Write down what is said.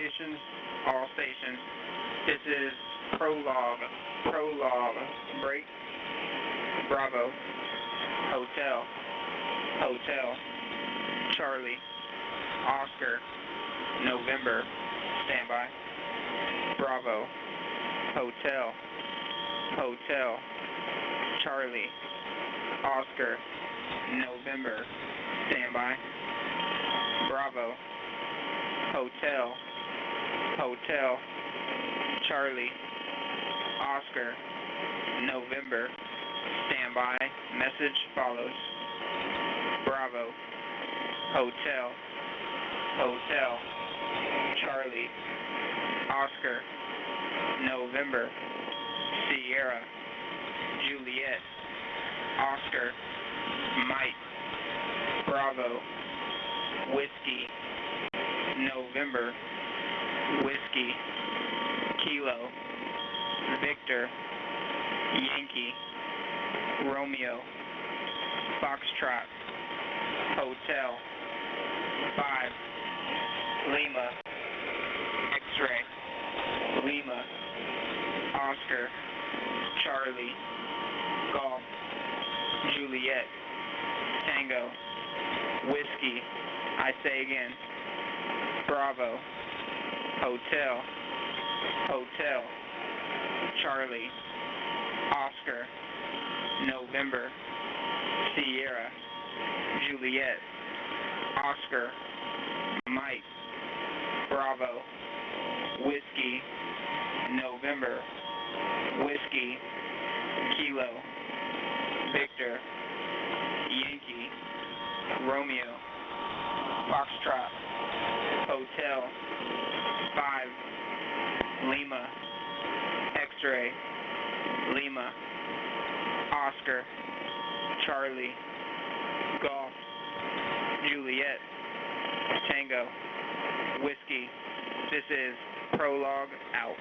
stations, all stations. This is prologue, prologue, break, Bravo, Hotel, Hotel, Charlie, Oscar, November, standby, Bravo, Hotel, Hotel, Charlie, Oscar, November, standby, Bravo, Hotel, Hotel, Charlie, Oscar, November, standby, message follows, Bravo, Hotel, Hotel, Charlie, Oscar, November, Sierra, Juliet, Oscar, Mike, Bravo, Whiskey, November, Whiskey, Kilo, Victor, Yankee, Romeo, Foxtrot, Hotel, 5, Lima, X-Ray, Lima, Oscar, Charlie, Golf, Juliet, Tango, Whiskey, I say again, Bravo, Hotel, Hotel, Charlie, Oscar, November, Sierra, Juliet, Oscar, Mike, Bravo, Whiskey, November, Whiskey, Kilo, Victor, Yankee, Romeo, Foxtrot, Hotel, 5, Lima, X-Ray, Lima, Oscar, Charlie, Golf, Juliet, Tango, Whiskey. This is Prologue out.